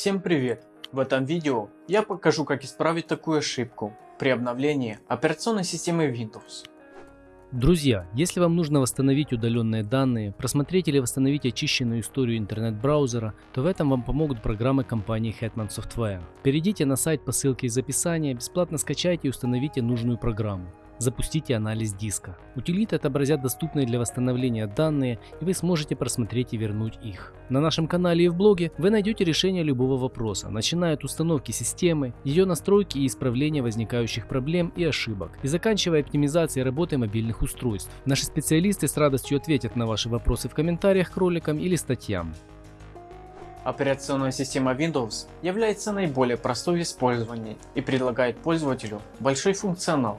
Всем привет! В этом видео я покажу как исправить такую ошибку при обновлении операционной системы Windows. Друзья, если вам нужно восстановить удаленные данные, просмотреть или восстановить очищенную историю интернет-браузера, то в этом вам помогут программы компании Hetman Software. Перейдите на сайт по ссылке из описания, бесплатно скачайте и установите нужную программу запустите анализ диска. Утилиты отобразят доступные для восстановления данные и вы сможете просмотреть и вернуть их. На нашем канале и в блоге вы найдете решение любого вопроса, начиная от установки системы, ее настройки и исправления возникающих проблем и ошибок, и заканчивая оптимизацией работы мобильных устройств. Наши специалисты с радостью ответят на ваши вопросы в комментариях к роликам или статьям. Операционная система Windows является наиболее простой в использовании и предлагает пользователю большой функционал,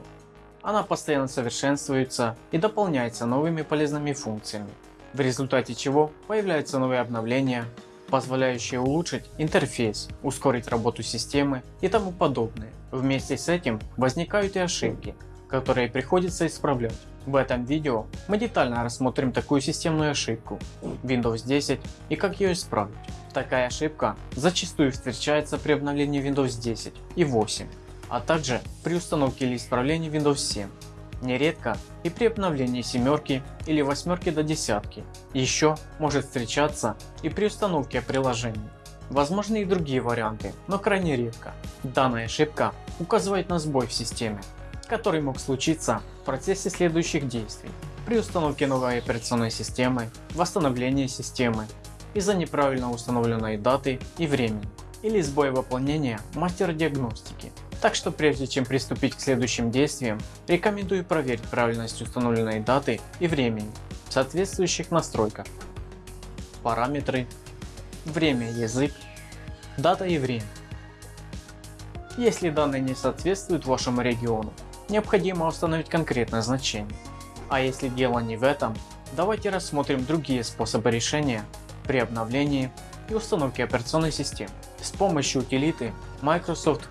она постоянно совершенствуется и дополняется новыми полезными функциями, в результате чего появляются новые обновления, позволяющие улучшить интерфейс, ускорить работу системы и тому подобное. Вместе с этим возникают и ошибки, которые приходится исправлять. В этом видео мы детально рассмотрим такую системную ошибку Windows 10 и как ее исправить. Такая ошибка зачастую встречается при обновлении Windows 10 и 8 а также при установке или исправлении Windows 7. Нередко и при обновлении семерки или восьмерки до десятки. Еще может встречаться и при установке приложений. Возможны и другие варианты, но крайне редко. Данная ошибка указывает на сбой в системе, который мог случиться в процессе следующих действий. При установке новой операционной системы, восстановлении системы, из-за неправильно установленной даты и времени, или сбоя выполнения мастер диагностики так что прежде чем приступить к следующим действиям, рекомендую проверить правильность установленной даты и времени в соответствующих настройках. Параметры, время язык, дата и время. Если данные не соответствуют вашему региону, необходимо установить конкретное значение. А если дело не в этом, давайте рассмотрим другие способы решения при обновлении и установке операционной системы с помощью утилиты Microsoft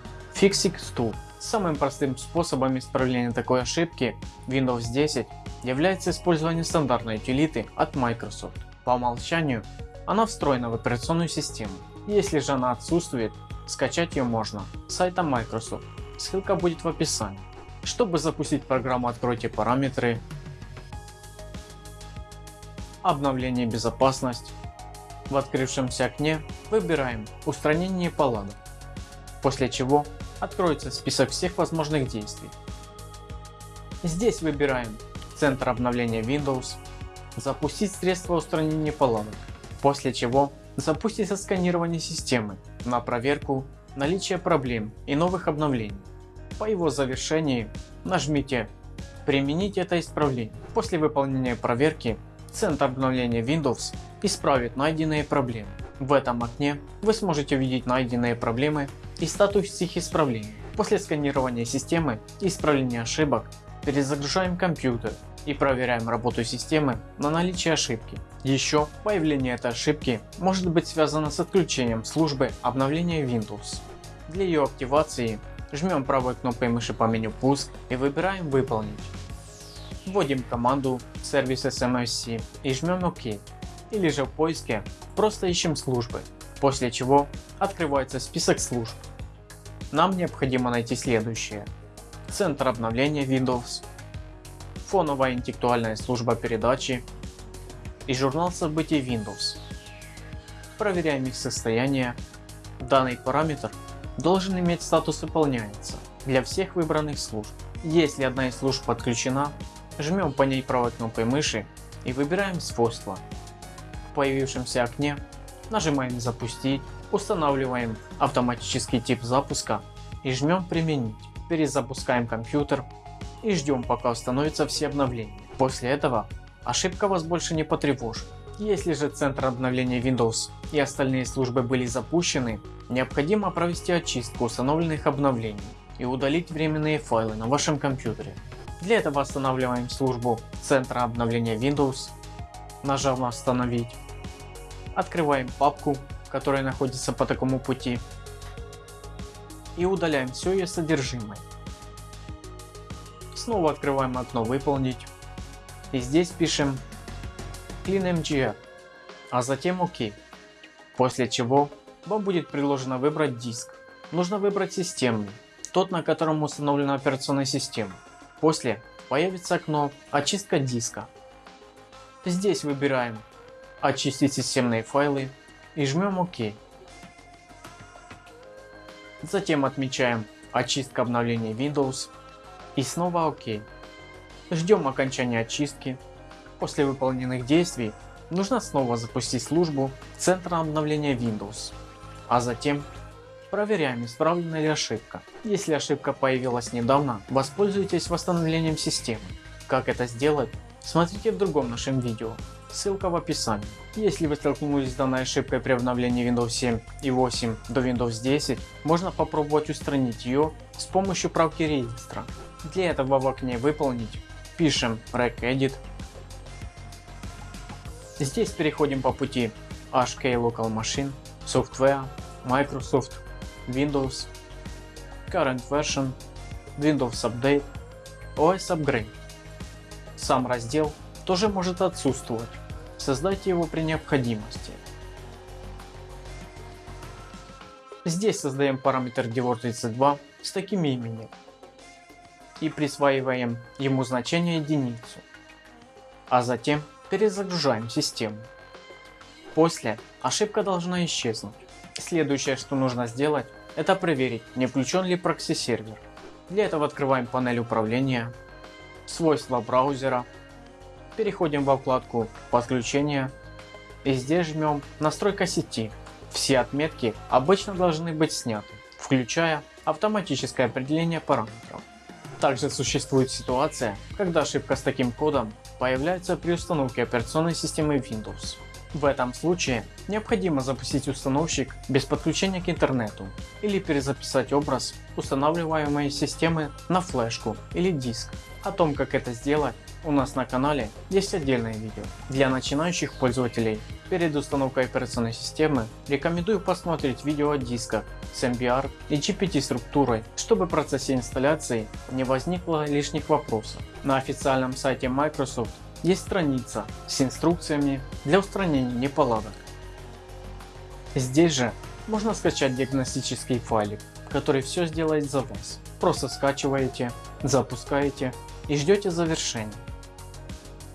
Fixix Tool. Самым простым способом исправления такой ошибки Windows 10 является использование стандартной утилиты от Microsoft. По умолчанию она встроена в операционную систему. Если же она отсутствует, скачать ее можно с сайта Microsoft. Ссылка будет в описании. Чтобы запустить программу откройте параметры, обновление безопасность. В открывшемся окне выбираем устранение паладок, после чего откроется список всех возможных действий. Здесь выбираем центр обновления Windows, запустить средство устранения паладок, после чего запустится сканирование системы на проверку наличия проблем и новых обновлений. По его завершении нажмите применить это исправление. После выполнения проверки центр обновления Windows исправит найденные проблемы. В этом окне вы сможете увидеть найденные проблемы и статус их исправления. После сканирования системы и исправления ошибок перезагружаем компьютер и проверяем работу системы на наличие ошибки. Еще появление этой ошибки может быть связано с отключением службы обновления Windows. Для ее активации жмем правой кнопкой мыши по меню пуск и выбираем выполнить. Вводим команду сервис SMSC и жмем ОК или же в поиске просто ищем службы, после чего открывается список служб. Нам необходимо найти следующее. Центр обновления Windows, фоновая интеллектуальная служба передачи и журнал событий Windows. Проверяем их состояние. Данный параметр должен иметь статус выполняется для всех выбранных служб. Если одна из служб подключена, жмем по ней правой кнопкой мыши и выбираем свойства. В появившемся окне нажимаем запустить Устанавливаем автоматический тип запуска и жмем применить. Перезапускаем компьютер и ждем пока установятся все обновления. После этого ошибка вас больше не потревожит. Если же центр обновления Windows и остальные службы были запущены, необходимо провести очистку установленных обновлений и удалить временные файлы на вашем компьютере. Для этого останавливаем службу центра обновления Windows, нажав на остановить, открываем папку которая находится по такому пути и удаляем все ее содержимое. Снова открываем окно выполнить и здесь пишем cleanmgr, а затем ОК, после чего вам будет предложено выбрать диск. Нужно выбрать системный, тот на котором установлена операционная система. После появится окно очистка диска. Здесь выбираем очистить системные файлы и жмем ОК. Затем отмечаем очистка обновления Windows и снова ОК. Ждем окончания очистки. После выполненных действий нужно снова запустить службу центра обновления Windows, а затем проверяем исправлена ли ошибка. Если ошибка появилась недавно, воспользуйтесь восстановлением системы. Как это сделать, смотрите в другом нашем видео, ссылка в описании. Если вы столкнулись с данной ошибкой при обновлении Windows 7 и 8 до Windows 10, можно попробовать устранить ее с помощью правки реестра. Для этого в окне выполнить пишем regedit. Здесь переходим по пути HK Local Machine, Software, Microsoft, Windows, Current Version, Windows Update, OS Upgrade. Сам раздел тоже может отсутствовать, создайте его при необходимости. Здесь создаем параметр Dior32 с таким именем и присваиваем ему значение единицу, а затем перезагружаем систему. После ошибка должна исчезнуть. Следующее что нужно сделать это проверить не включен ли прокси сервер. Для этого открываем панель управления, свойства браузера, переходим во вкладку подключения и здесь жмем настройка сети. Все отметки обычно должны быть сняты, включая автоматическое определение параметров. Также существует ситуация, когда ошибка с таким кодом появляется при установке операционной системы Windows. В этом случае необходимо запустить установщик без подключения к интернету или перезаписать образ устанавливаемой системы на флешку или диск. О том как это сделать у нас на канале есть отдельное видео. Для начинающих пользователей перед установкой операционной системы рекомендую посмотреть видео о дисках с MBR и GPT структурой, чтобы в процессе инсталляции не возникло лишних вопросов. На официальном сайте Microsoft есть страница с инструкциями для устранения неполадок. Здесь же можно скачать диагностический файлик, который все сделает за вас. Просто скачиваете, запускаете и ждете завершения.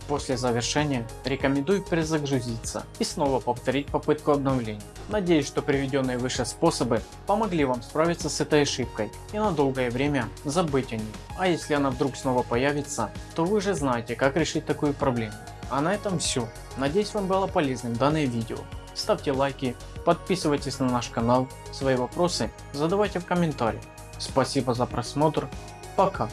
После завершения рекомендую перезагрузиться и снова повторить попытку обновления. Надеюсь, что приведенные выше способы помогли вам справиться с этой ошибкой и на долгое время забыть о ней. А если она вдруг снова появится, то вы же знаете как решить такую проблему. А на этом все. Надеюсь вам было полезным данное видео. Ставьте лайки, подписывайтесь на наш канал, свои вопросы задавайте в комментариях. Спасибо за просмотр, пока.